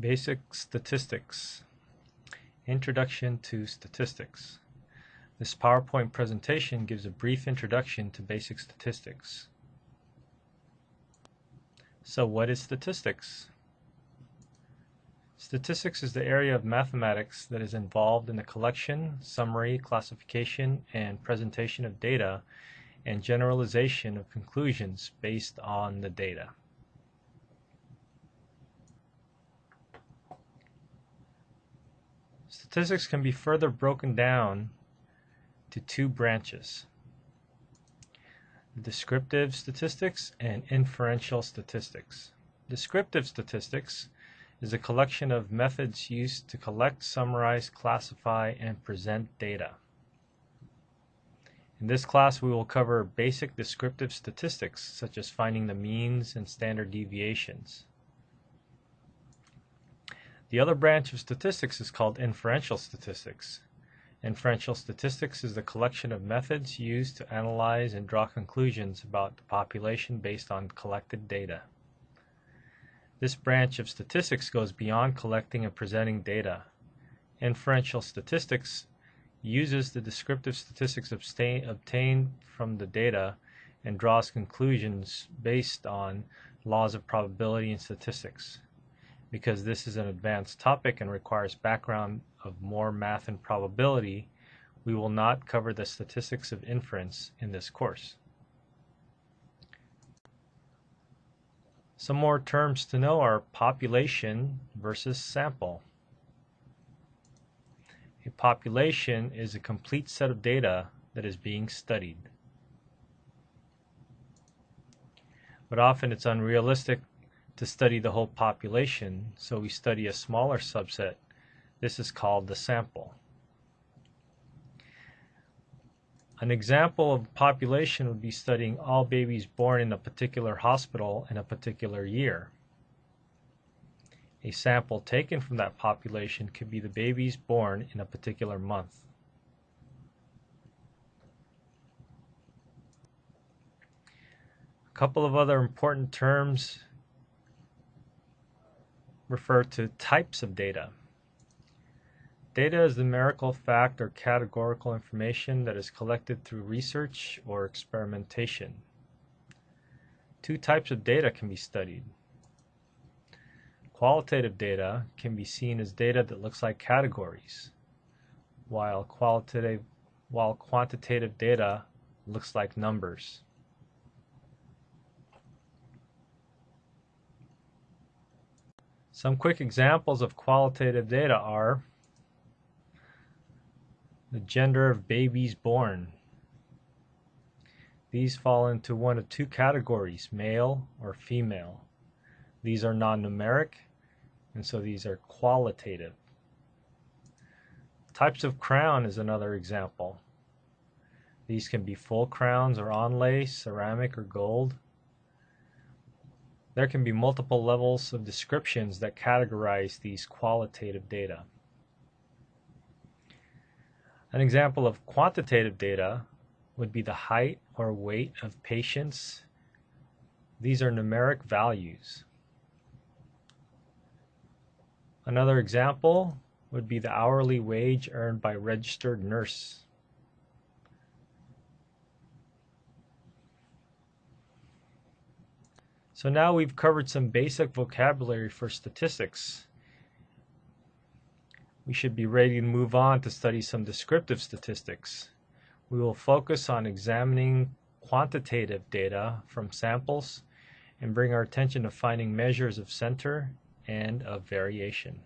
Basic Statistics Introduction to Statistics This PowerPoint presentation gives a brief introduction to basic statistics. So what is statistics? Statistics is the area of mathematics that is involved in the collection, summary, classification, and presentation of data and generalization of conclusions based on the data. Statistics can be further broken down to two branches descriptive statistics and inferential statistics. Descriptive statistics is a collection of methods used to collect, summarize, classify, and present data. In this class we will cover basic descriptive statistics such as finding the means and standard deviations. The other branch of statistics is called inferential statistics. Inferential statistics is the collection of methods used to analyze and draw conclusions about the population based on collected data. This branch of statistics goes beyond collecting and presenting data. Inferential statistics uses the descriptive statistics obtained from the data and draws conclusions based on laws of probability and statistics because this is an advanced topic and requires background of more math and probability, we will not cover the statistics of inference in this course. Some more terms to know are population versus sample. A population is a complete set of data that is being studied. But often it's unrealistic to study the whole population, so we study a smaller subset. This is called the sample. An example of population would be studying all babies born in a particular hospital in a particular year. A sample taken from that population could be the babies born in a particular month. A couple of other important terms refer to types of data. Data is numerical fact or categorical information that is collected through research or experimentation. Two types of data can be studied. Qualitative data can be seen as data that looks like categories, while qualitative while quantitative data looks like numbers. Some quick examples of qualitative data are the gender of babies born. These fall into one of two categories, male or female. These are non-numeric, and so these are qualitative. Types of crown is another example. These can be full crowns or onlay, ceramic or gold. There can be multiple levels of descriptions that categorize these qualitative data. An example of quantitative data would be the height or weight of patients. These are numeric values. Another example would be the hourly wage earned by registered nurse. So now we've covered some basic vocabulary for statistics. We should be ready to move on to study some descriptive statistics. We will focus on examining quantitative data from samples and bring our attention to finding measures of center and of variation.